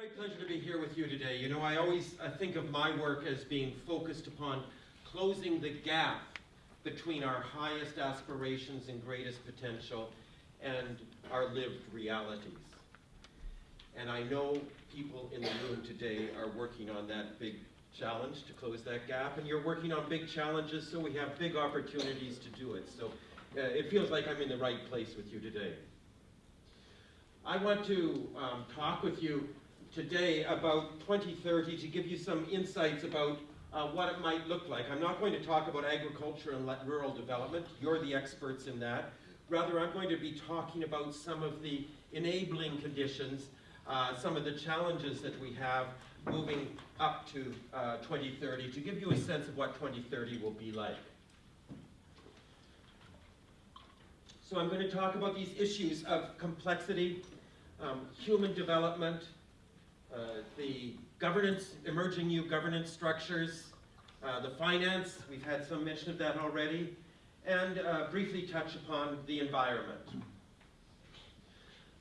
great pleasure to be here with you today. You know, I always uh, think of my work as being focused upon closing the gap between our highest aspirations and greatest potential and our lived realities. And I know people in the room today are working on that big challenge to close that gap, and you're working on big challenges, so we have big opportunities to do it. So uh, it feels like I'm in the right place with you today. I want to um, talk with you today about 2030 to give you some insights about uh, what it might look like. I'm not going to talk about agriculture and rural development. You're the experts in that. Rather, I'm going to be talking about some of the enabling conditions, uh, some of the challenges that we have moving up to uh, 2030 to give you a sense of what 2030 will be like. So I'm going to talk about these issues of complexity, um, human development, the governance, emerging new governance structures, uh, the finance, we've had some mention of that already, and uh, briefly touch upon the environment.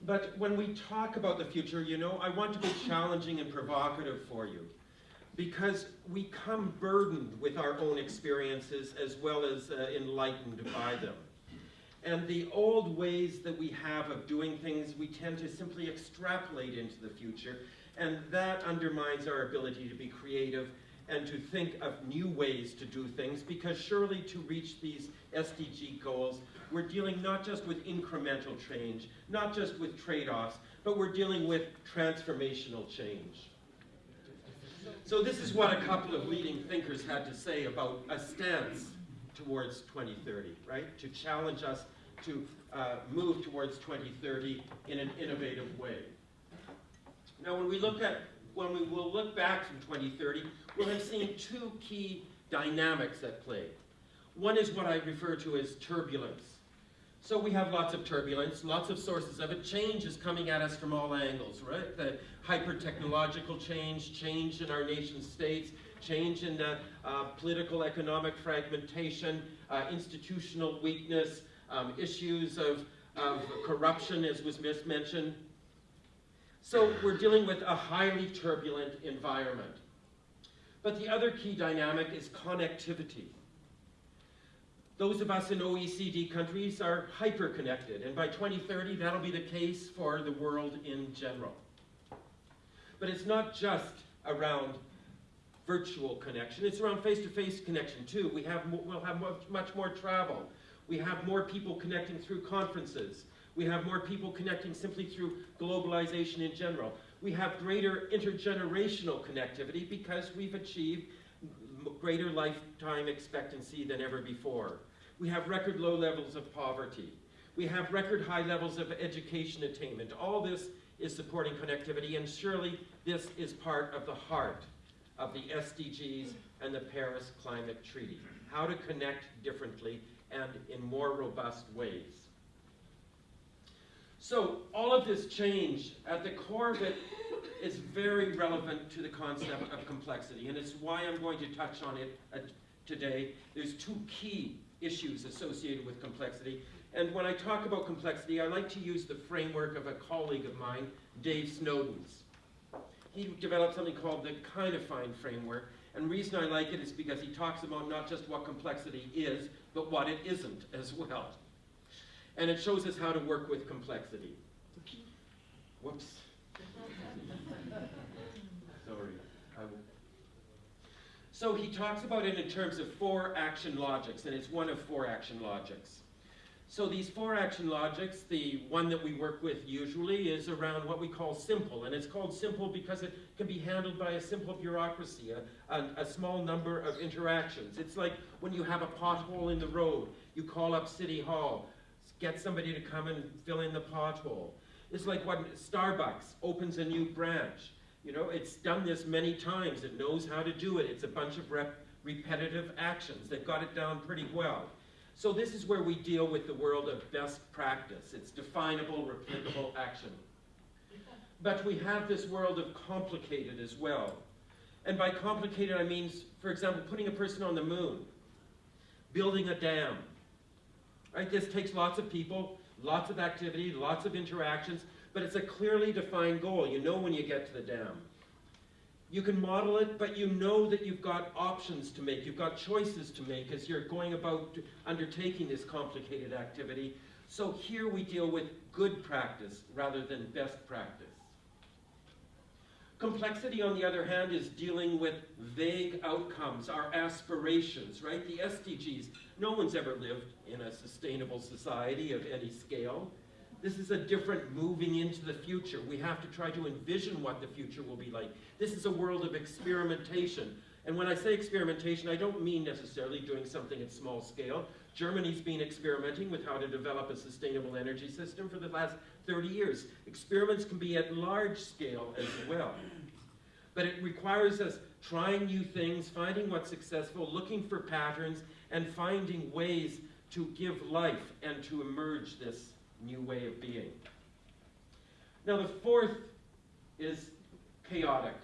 But when we talk about the future, you know, I want to be challenging and provocative for you because we come burdened with our own experiences as well as uh, enlightened by them. And the old ways that we have of doing things, we tend to simply extrapolate into the future, and that undermines our ability to be creative and to think of new ways to do things, because surely to reach these SDG goals, we're dealing not just with incremental change, not just with trade-offs, but we're dealing with transformational change. So this is what a couple of leading thinkers had to say about a stance towards 2030, right? To challenge us to uh, move towards 2030 in an innovative way. Now, when we look at, when we will look back from 2030, we'll have seen two key dynamics at play. One is what I refer to as turbulence. So we have lots of turbulence, lots of sources of it. Change is coming at us from all angles, right? The hyper-technological change, change in our nation states, change in the uh, political economic fragmentation, uh, institutional weakness, um, issues of, of corruption, as was mentioned. So we're dealing with a highly turbulent environment. But the other key dynamic is connectivity. Those of us in OECD countries are hyper-connected, and by 2030, that'll be the case for the world in general. But it's not just around virtual connection, it's around face-to-face -face connection too. We have, we'll have much more travel. We have more people connecting through conferences. We have more people connecting simply through globalization in general. We have greater intergenerational connectivity because we've achieved greater lifetime expectancy than ever before. We have record low levels of poverty. We have record high levels of education attainment. All this is supporting connectivity, and surely this is part of the heart of the SDGs and the Paris Climate Treaty. How to connect differently and in more robust ways. So all of this change, at the core of it, is very relevant to the concept of complexity, and it's why I'm going to touch on it uh, today. There's two key issues associated with complexity. And when I talk about complexity, I like to use the framework of a colleague of mine, Dave Snowden's. He developed something called the Cynefin framework, and the reason I like it is because he talks about not just what complexity is, but what it isn't as well. And it shows us how to work with complexity. Whoops. Sorry. So he talks about it in terms of four action logics, and it's one of four action logics. So these four action logics, the one that we work with usually is around what we call simple. And it's called simple because it can be handled by a simple bureaucracy, a, a, a, small number of interactions. It's like when you have a pothole in the road, you call up City Hall, get somebody to come and fill in the pothole. It's like when Starbucks opens a new branch. You know, it's done this many times. It knows how to do it. It's a bunch of rep repetitive actions. They've got it down pretty well. So this is where we deal with the world of best practice. It's definable, replicable action. But we have this world of complicated as well. And by complicated, I mean, for example, putting a person on the moon, building a dam. Right? This takes lots of people, Lots of activity, lots of interactions, but it's a clearly defined goal. You know when you get to the dam. You can model it, but you know that you've got options to make. You've got choices to make as you're going about undertaking this complicated activity. So here we deal with good practice rather than best practice. Complexity, on the other hand, is dealing with vague outcomes, our aspirations, right? The SDGs. No one's ever lived in a sustainable society of any scale. This is a different moving into the future. We have to try to envision what the future will be like. This is a world of experimentation. And when I say experimentation, I don't mean necessarily doing something at small scale. Germany's been experimenting with how to develop a sustainable energy system for the last 30 years. Experiments can be at large scale as well. But it requires us trying new things, finding what's successful, looking for patterns, and finding ways to give life and to emerge this new way of being. Now the fourth is chaotic.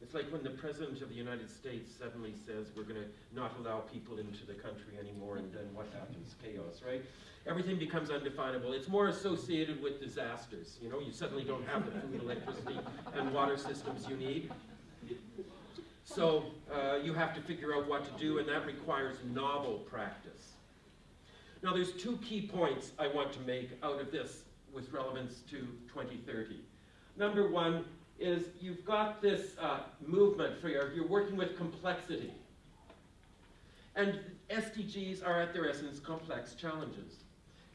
It's like when the President of the United States suddenly says we're going to not allow people into the country anymore, and then what happens? Chaos, right? Everything becomes undefinable. It's more associated with disasters. You know, you suddenly don't have the food, electricity, and water systems you need. So uh, you have to figure out what to do, and that requires novel practice. Now there's two key points I want to make out of this with relevance to 2030. Number one is you've got this uh, movement for your, you're working with complexity. And SDGs are at their essence complex challenges.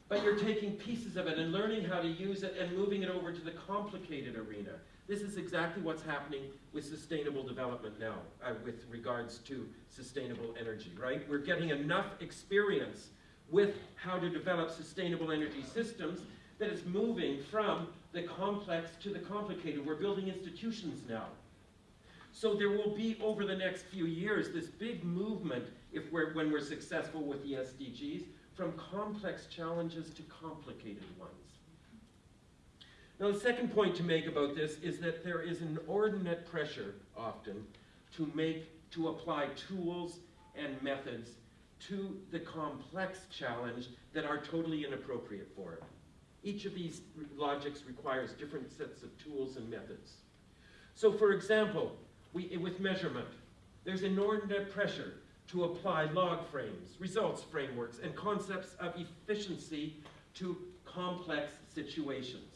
But you're taking pieces of it and learning how to use it and moving it over to the complicated arena. This is exactly what's happening with sustainable development now uh, with regards to sustainable energy, right? We're getting enough experience with how to develop sustainable energy systems that is moving from the complex to the complicated. We're building institutions now. So there will be, over the next few years, this big movement, if we're, when we're successful with the SDGs, from complex challenges to complicated ones. Now the second point to make about this is that there is an inordinate pressure, often, to make, to apply tools and methods to the complex challenge that are totally inappropriate for it. Each of these logics requires different sets of tools and methods. So for example, we, with measurement, there's inordinate pressure to apply log frames, results frameworks, and concepts of efficiency to complex situations.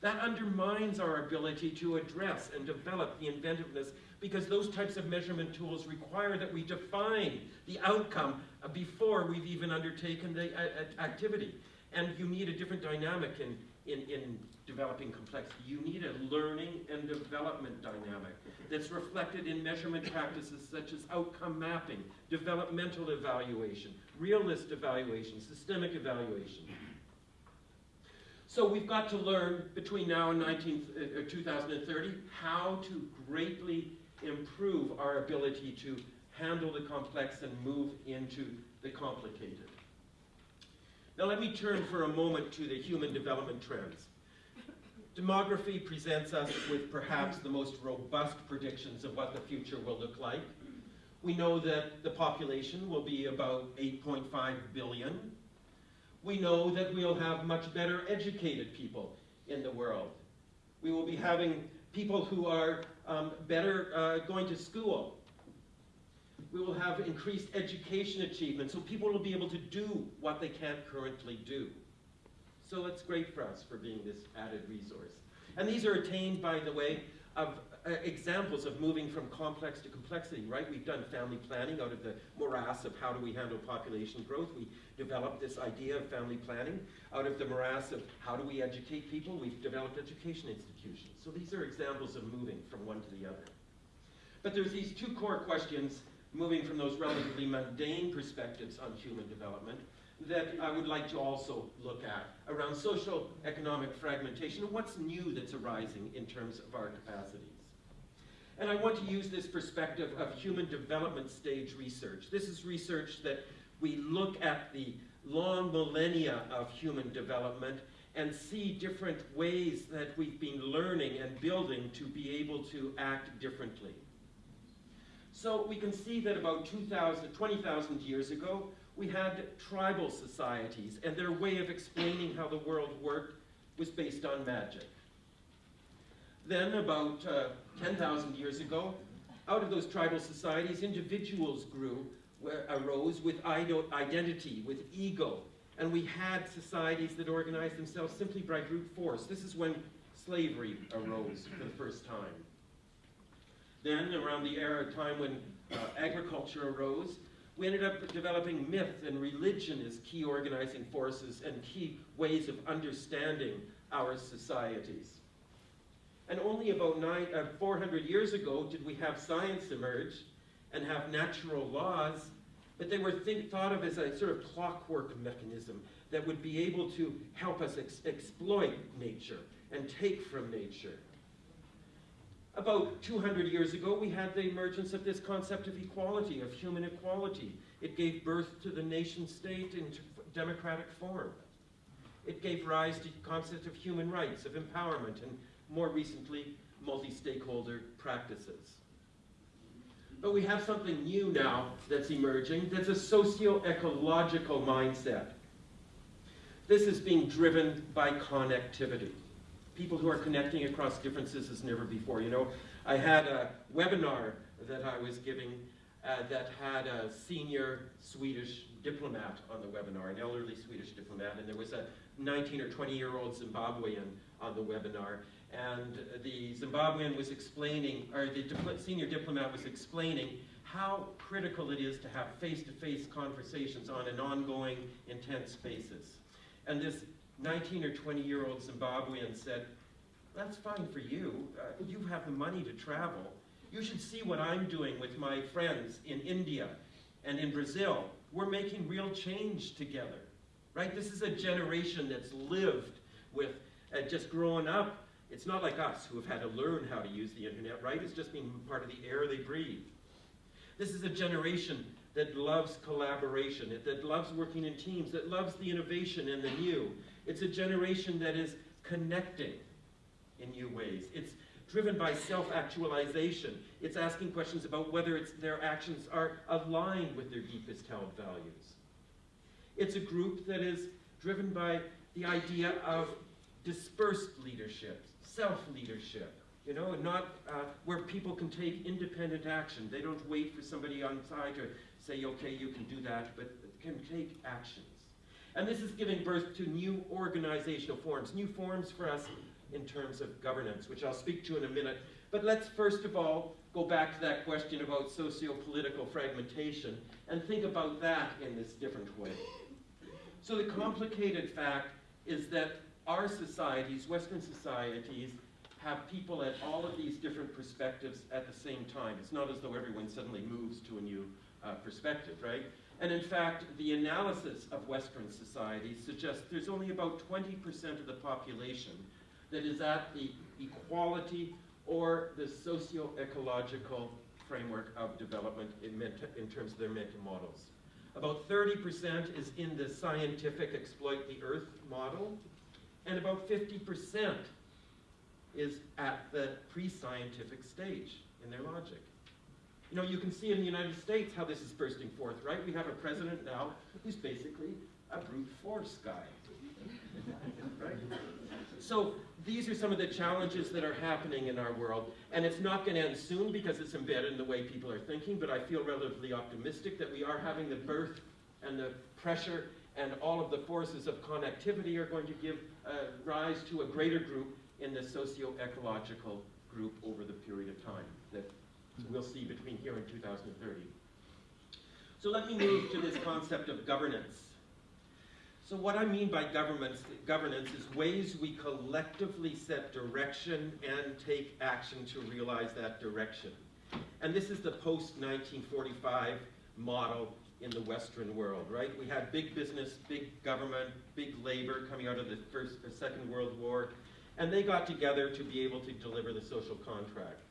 That undermines our ability to address and develop the inventiveness because those types of measurement tools require that we define the outcome before we've even undertaken the uh, uh, activity. And you need a different dynamic in, in, in developing complexity. You need a learning and development dynamic that's reflected in measurement practices such as outcome mapping, developmental evaluation, realist evaluation, systemic evaluation. So we've got to learn between now and 19, uh, 2030 how to greatly improve our ability to handle the complex and move into the complicated. Now let me turn for a moment to the human development trends. Demography presents us with perhaps the most robust predictions of what the future will look like. We know that the population will be about 8.5 billion. We know that we'll have much better educated people in the world. We will be having people who are um, better uh, going to school. We will have increased education achievement, so people will be able to do what they can't currently do. So it's great for us for being this added resource. And these are attained, by the way, of uh, examples of moving from complex to complexity, right? We've done family planning out of the morass of how do we handle population growth. We developed this idea of family planning. Out of the morass of how do we educate people, we've developed education institutions. So these are examples of moving from one to the other. But there's these two core questions moving from those relatively mundane perspectives on human development that I would like to also look at around social economic fragmentation and what's new that's arising in terms of our capacities. And I want to use this perspective of human development stage research. This is research that we look at the long millennia of human development and see different ways that we've been learning and building to be able to act differently. So we can see that about 20,000 years ago, we had tribal societies, and their way of explaining how the world worked was based on magic. Then, about uh, 10,000 years ago, out of those tribal societies, individuals grew, arose with identity, with ego, and we had societies that organized themselves simply by brute force. This is when slavery arose for the first time. Then, around the era time when uh, agriculture arose, we ended up developing myth and religion as key organizing forces and key ways of understanding our societies. And only about nine, uh, 400 years ago did we have science emerge and have natural laws, but they were think, thought of as a sort of clockwork mechanism that would be able to help us ex exploit nature and take from nature. About 200 years ago, we had the emergence of this concept of equality, of human equality. It gave birth to the nation state in democratic form. It gave rise to the concept of human rights, of empowerment, and more recently, multi-stakeholder practices. But we have something new now that's emerging, that's a socio-ecological mindset. This is being driven by connectivity. People who are connecting across differences as never before. You know, I had a webinar that I was giving uh, that had a senior Swedish diplomat on the webinar, an elderly Swedish diplomat, and there was a 19 or 20 year old Zimbabwean on the webinar and the Zimbabwean was explaining, or the dipl senior diplomat was explaining how critical it is to have face-to-face -face conversations on an ongoing, intense basis. And this 19 or 20 year old Zimbabwean said, that's fine for you. Uh, you have the money to travel. You should see what I'm doing with my friends in India and in Brazil. We're making real change together, right? This is a generation that's lived with uh, just growing up it's not like us who have had to learn how to use the internet, right? It's just being part of the air they breathe. This is a generation that loves collaboration, that loves working in teams, that loves the innovation and the new. It's a generation that is connecting in new ways. It's driven by self-actualization. It's asking questions about whether their actions are aligned with their deepest held values. It's a group that is driven by the idea of dispersed leadership, self-leadership, you know, and not uh, where people can take independent action. They don't wait for somebody on side to say, okay, you can do that, but can take actions. And this is giving birth to new organizational forms, new forms for us in terms of governance, which I'll speak to in a minute. But let's first of all go back to that question about socio-political fragmentation and think about that in this different way. So the complicated fact is that our societies, Western societies, have people at all of these different perspectives at the same time. It's not as though everyone suddenly moves to a new uh, perspective, right? And in fact, the analysis of Western societies suggests there's only about 20% of the population that is at the equality or the socio-ecological framework of development in, in terms of their mental models. About 30% is in the scientific exploit the earth model, and about 50% is at the pre-scientific stage in their logic. You know, you can see in the United States how this is bursting forth, right? We have a president now who's basically a brute force guy, right? So these are some of the challenges that are happening in our world, and it's not going to end soon because it's embedded in the way people are thinking, but I feel relatively optimistic that we are having the birth and the pressure and all of the forces of connectivity are going to give uh, rise to a greater group in the socio-ecological group over the period of time that we'll see between here and 2030. So let me move to this concept of governance. So what I mean by governance, governance is ways we collectively set direction and take action to realize that direction. And this is the post-1945 model in the Western world, right? We had big business, big government, big labor coming out of the First Second World War, and they got together to be able to deliver the social contract.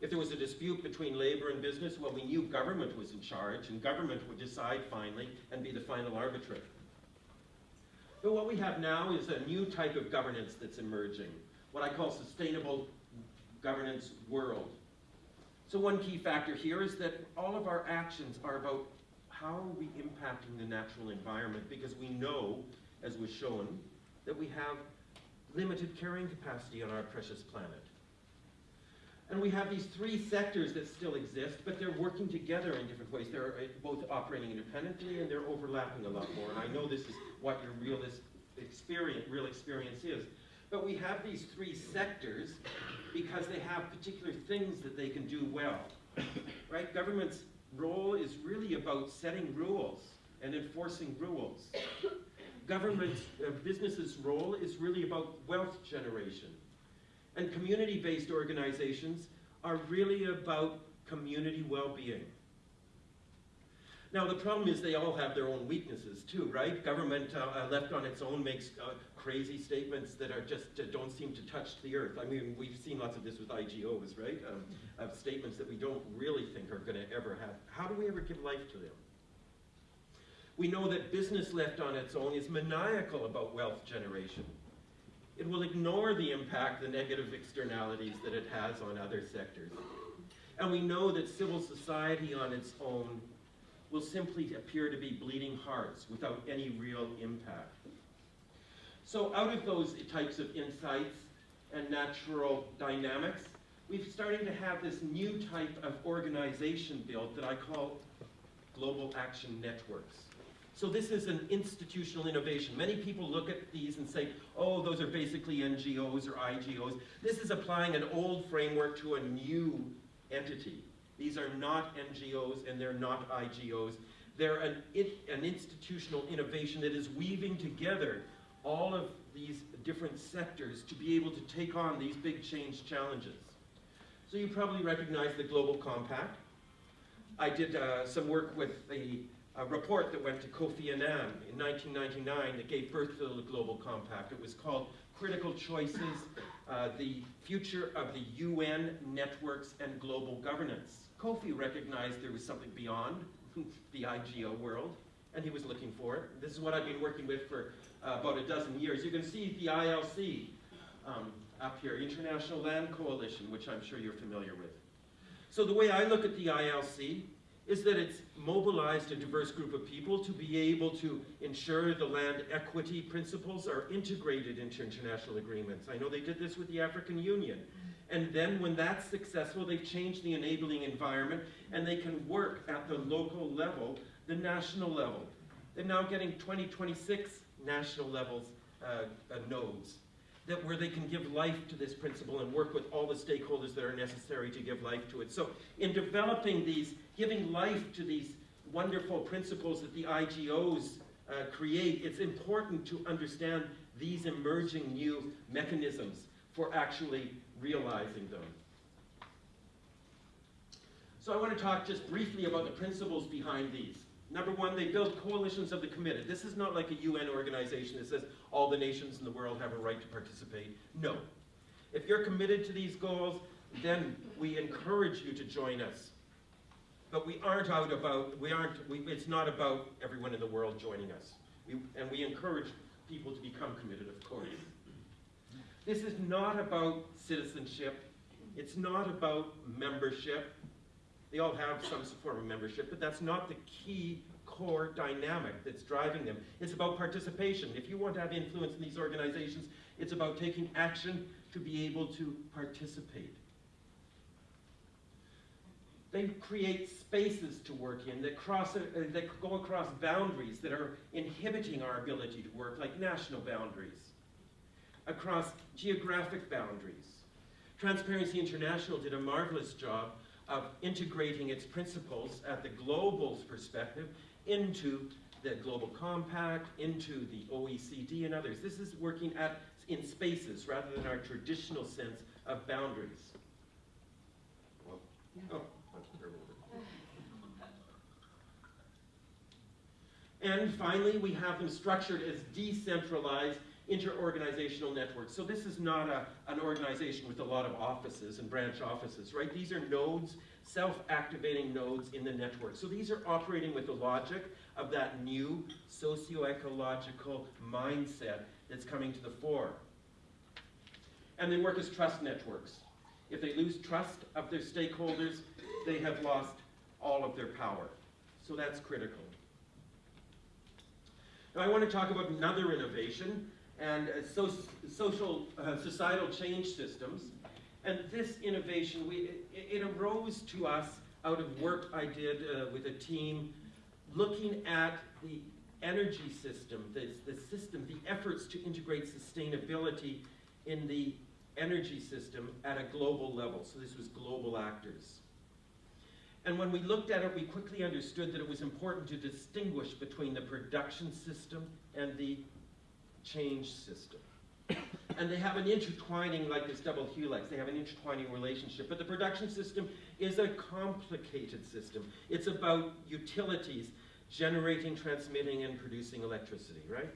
If there was a dispute between labor and business, well, we knew government was in charge, and government would decide finally and be the final arbitrator. But what we have now is a new type of governance that's emerging, what I call sustainable governance world. So one key factor here is that all of our actions are about how are we impacting the natural environment? Because we know, as was shown, that we have limited carrying capacity on our precious planet. And we have these three sectors that still exist, but they're working together in different ways. They're uh, both operating independently and they're overlapping a lot more. And I know this is what your real experience, real experience is. But we have these three sectors because they have particular things that they can do well. Right? Government's role is really about setting rules and enforcing rules. Government uh, business's role is really about wealth generation. And community-based organizations are really about community well-being. Now, the problem is they all have their own weaknesses too, right? Government uh, uh, left on its own makes uh, crazy statements that are just uh, don't seem to touch the earth. I mean, we've seen lots of this with IGOs, right? Um, of statements that we don't really think are going to ever have. How do we ever give life to them? We know that business left on its own is maniacal about wealth generation. It will ignore the impact, the negative externalities that it has on other sectors. And we know that civil society on its own will simply appear to be bleeding hearts without any real impact. So out of those types of insights and natural dynamics, we're starting to have this new type of organization built that I call global action networks. So this is an institutional innovation. Many people look at these and say, oh, those are basically NGOs or IGOs. This is applying an old framework to a new entity. These are not NGOs and they're not IGOs. They're an, an institutional innovation that is weaving together all of these different sectors to be able to take on these big change challenges. So you probably recognize the Global Compact. I did uh, some work with the a report that went to Kofi Annan in 1999 that gave birth to the Global Compact. It was called Critical Choices, uh, the Future of the UN Networks and Global Governance. Kofi recognized there was something beyond the IGO world, and he was looking for it. This is what I've been working with for uh, about a dozen years. You can see the ILC um, up here, International Land Coalition, which I'm sure you're familiar with. So the way I look at the ILC is that it's mobilized a diverse group of people to be able to ensure the land equity principles are integrated into international agreements. I know they did this with the African Union. And then when that's successful, they've changed the enabling environment and they can work at the local level, the national level. They're now getting 2026 national levels uh, uh, nodes that where they can give life to this principle and work with all the stakeholders that are necessary to give life to it. So in developing these, giving life to these wonderful principles that the IGOs uh, create, it's important to understand these emerging new mechanisms for actually realizing them. So I want to talk just briefly about the principles behind these. Number one, they build coalitions of the committed. This is not like a UN organization that says all the nations in the world have a right to participate. No. If you're committed to these goals, then we encourage you to join us. But we aren't out about, we aren't, we, it's not about everyone in the world joining us. We, and we encourage people to become committed, of course. This is not about citizenship. It's not about membership. They all have some form of membership, but that's not the key core dynamic that's driving them. It's about participation. If you want to have influence in these organizations, it's about taking action to be able to participate. They create spaces to work in that, cross, uh, that go across boundaries that are inhibiting our ability to work, like national boundaries, across geographic boundaries. Transparency International did a marvelous job of integrating its principles at the global perspective into the Global Compact, into the OECD and others. This is working at, in spaces rather than our traditional sense of boundaries. Oh, and finally, we have them structured as decentralized interorganizational networks. So this is not a, an organization with a lot of offices and branch offices, right? These are nodes, self-activating nodes in the network. So these are operating with the logic of that new socio-ecological mindset that's coming to the fore. And they work as trust networks. If they lose trust of their stakeholders, they have lost all of their power. So that's critical. I want to talk about another innovation and uh, so, social, uh, societal change systems. And this innovation, we, it, it, arose to us out of work I did uh, with a team looking at the energy system, the, the system, the efforts to integrate sustainability in the energy system at a global level. So this was global actors. And when we looked at it, we quickly understood that it was important to distinguish between the production system and the change system. and they have an intertwining, like this double helix, they have an intertwining relationship. But the production system is a complicated system. It's about utilities generating, transmitting, and producing electricity, right?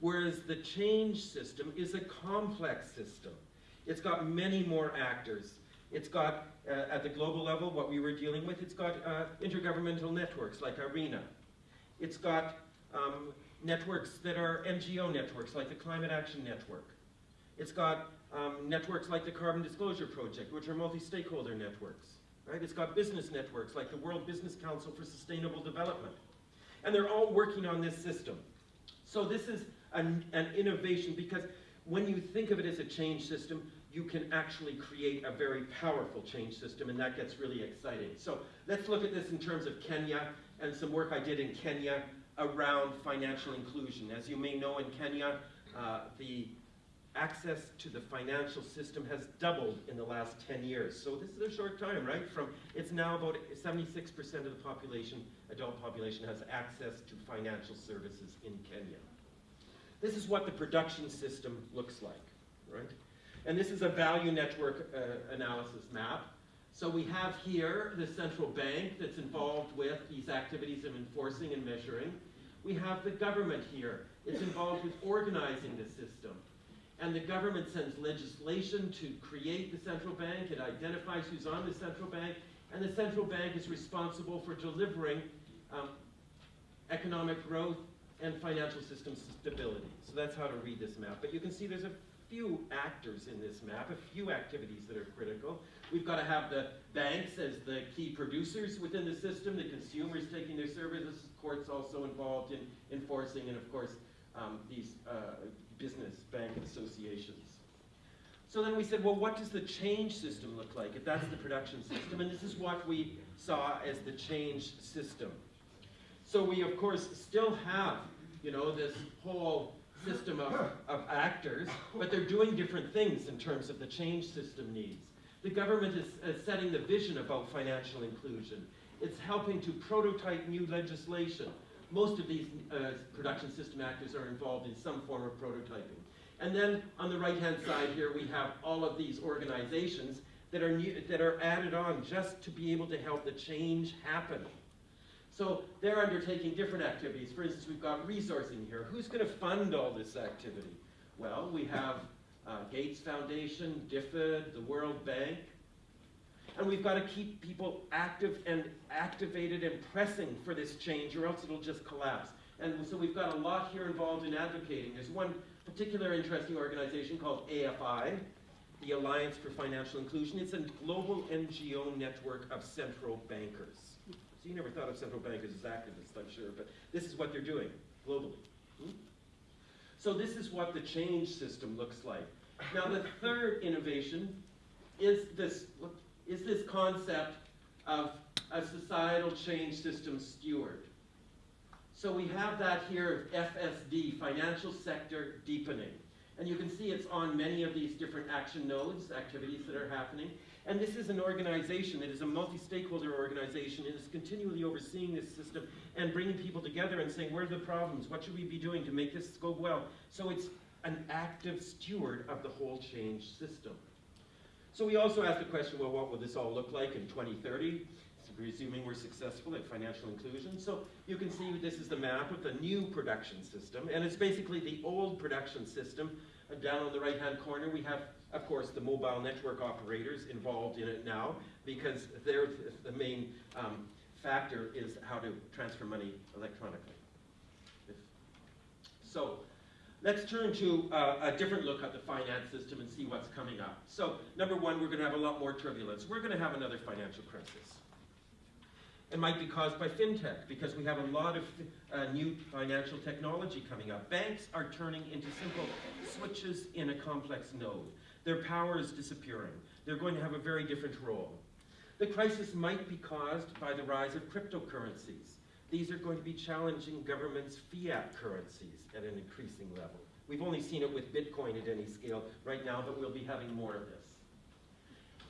Whereas the change system is a complex system. It's got many more actors. It's got, uh, at the global level, what we were dealing with, it's got uh, intergovernmental networks like IRENA. It's got um, networks that are NGO networks like the Climate Action Network. It's got um, networks like the Carbon Disclosure Project, which are multi-stakeholder networks. Right? It's got business networks like the World Business Council for Sustainable Development. And they're all working on this system. So this is an, an innovation because when you think of it as a change system, you can actually create a very powerful change system, and that gets really exciting. So let's look at this in terms of Kenya and some work I did in Kenya around financial inclusion. As you may know, in Kenya, uh, the access to the financial system has doubled in the last 10 years. So this is a short time, right? From It's now about 76% of the population, adult population, has access to financial services in Kenya. This is what the production system looks like, right? And this is a value network uh, analysis map. So we have here the central bank that's involved with these activities of enforcing and measuring. We have the government here. It's involved with organizing the system. And the government sends legislation to create the central bank. It identifies who's on the central bank. And the central bank is responsible for delivering um, economic growth and financial system stability. So that's how to read this map. But you can see there's a few actors in this map, a few activities that are critical. We've got to have the banks as the key producers within the system, the consumers taking their services, courts also involved in enforcing, and of course, um, these uh, business bank associations. So then we said, well, what does the change system look like if that's the production system? And this is what we saw as the change system. So we, of course, still have, you know, this whole system of, of actors, but they're doing different things in terms of the change system needs. The government is, is setting the vision about financial inclusion. It's helping to prototype new legislation. Most of these uh, production system actors are involved in some form of prototyping. And then on the right-hand side here, we have all of these organizations that are, new, that are added on just to be able to help the change happen. So they're undertaking different activities. For instance, we've got resourcing here. Who's going to fund all this activity? Well, we have uh, Gates Foundation, DFID, the World Bank. And we've got to keep people active and activated and pressing for this change or else it'll just collapse. And so we've got a lot here involved in advocating. There's one particular interesting organization called AFI, the Alliance for Financial Inclusion. It's a global NGO network of central bankers. So you never thought of central bankers as activists, I'm sure, but this is what they're doing globally. Hmm? So this is what the change system looks like. Now the third innovation is this, is this concept of a societal change system steward. So we have that here of FSD, financial sector deepening. And you can see it's on many of these different action nodes, activities that are happening. And this is an organization, it is a multi-stakeholder organization, it is continually overseeing this system and bringing people together and saying, where are the problems? What should we be doing to make this go well? So it's an active steward of the whole change system. So we also asked the question, well, what will this all look like in 2030? Presuming we're successful at financial inclusion. So you can see this is the map of the new production system, and it's basically the old production system. Uh, down on the right-hand corner, we have of course, the mobile network operators involved in it now because they're the main um, factor is how to transfer money electronically. So let's turn to uh, a different look at the finance system and see what's coming up. So number one, we're going to have a lot more turbulence. We're going to have another financial crisis. It might be caused by fintech because we have a lot of uh, new financial technology coming up. Banks are turning into simple switches in a complex node. Their power is disappearing. They're going to have a very different role. The crisis might be caused by the rise of cryptocurrencies. These are going to be challenging governments' fiat currencies at an increasing level. We've only seen it with Bitcoin at any scale right now, but we'll be having more of this.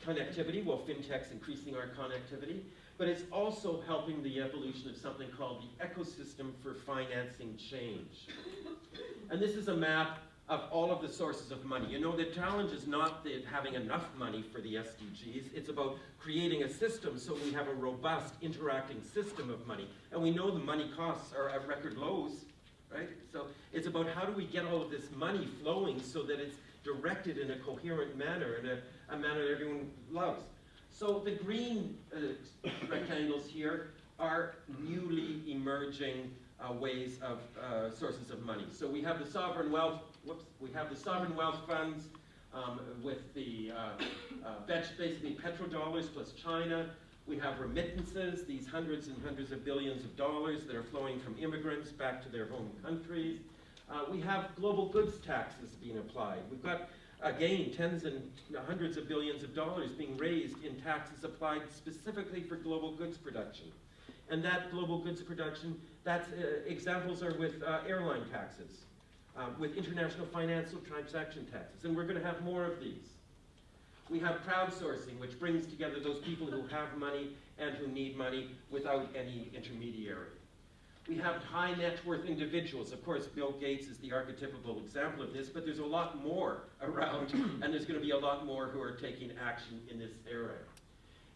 Connectivity, well, fintech's increasing our connectivity, but it's also helping the evolution of something called the ecosystem for financing change. And this is a map of all of the sources of money. You know, the challenge is not the, having enough money for the SDGs, it's about creating a system so we have a robust, interacting system of money. And we know the money costs are at record lows, right? So it's about how do we get all of this money flowing so that it's directed in a coherent manner, in a, a manner that everyone loves. So the green uh, rectangles here are newly emerging uh, ways of uh, sources of money. So we have the sovereign wealth, whoops, we have the sovereign wealth funds um, with the uh, uh, basically petrodollars plus China. We have remittances, these hundreds and hundreds of billions of dollars that are flowing from immigrants back to their home countries. Uh, we have global goods taxes being applied. We've got again, tens and hundreds of billions of dollars being raised in taxes applied specifically for global goods production. And that global goods production, that's, uh, examples are with uh, airline taxes, uh, with international financial transaction taxes, and we're going to have more of these. We have crowdsourcing, which brings together those people who have money and who need money without any intermediary. We have high net worth individuals. Of course, Bill Gates is the archetypical example of this, but there's a lot more around, and there's going to be a lot more who are taking action in this area.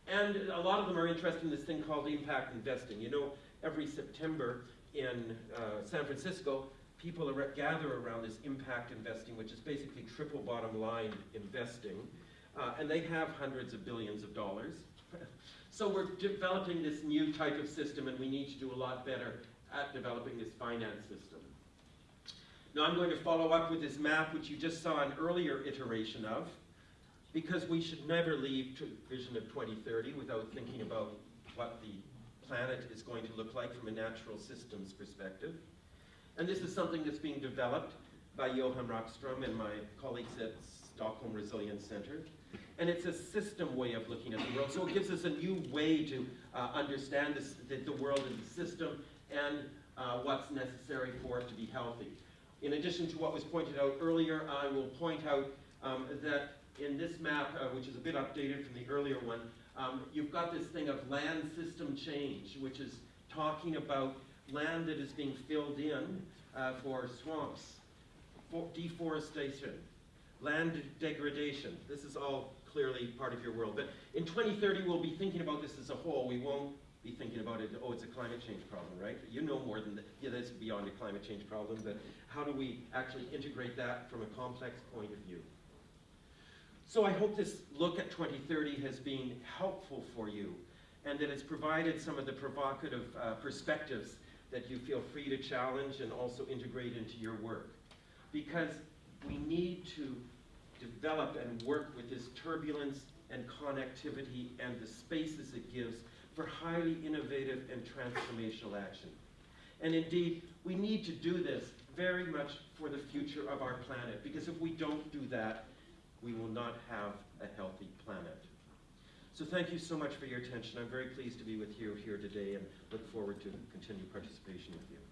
And a lot of them are interested in this thing called impact investing. You know, every September in uh, San Francisco, people are, gather around this impact investing, which is basically triple bottom line investing. Uh, and they have hundreds of billions of dollars. so we're developing this new type of system, and we need to do a lot better at developing this finance system. Now I'm going to follow up with this map, which you just saw an earlier iteration of, because we should never leave vision of 2030 without thinking about what the planet is going to look like from a natural systems perspective. And this is something that's being developed by Johan Rockström and my colleagues at Stockholm Resilience Center. And it's a system way of looking at the world. So it gives us a new way to uh, understand this, the, the world as a system and uh, what's necessary for it to be healthy. In addition to what was pointed out earlier, I will point out um, that in this map, uh, which is a bit updated from the earlier one, um, you've got this thing of land system change, which is talking about land that is being filled in uh, for swamps, for deforestation, land degradation. This is all clearly part of your world. But in 2030, we'll be thinking about this as a whole. We won't be thinking about it, oh, it's a climate change problem, right? You know more than that. Yeah, that's beyond a climate change problem, but how do we actually integrate that from a complex point of view? So I hope this look at 2030 has been helpful for you and that it's provided some of the provocative uh, perspectives that you feel free to challenge and also integrate into your work. Because we need to develop and work with this turbulence and connectivity and the spaces it gives for highly innovative and transformational action. And indeed, we need to do this very much for the future of our planet, because if we don't do that, we will not have a healthy planet. So thank you so much for your attention. I'm very pleased to be with you here today and look forward to continued participation with you.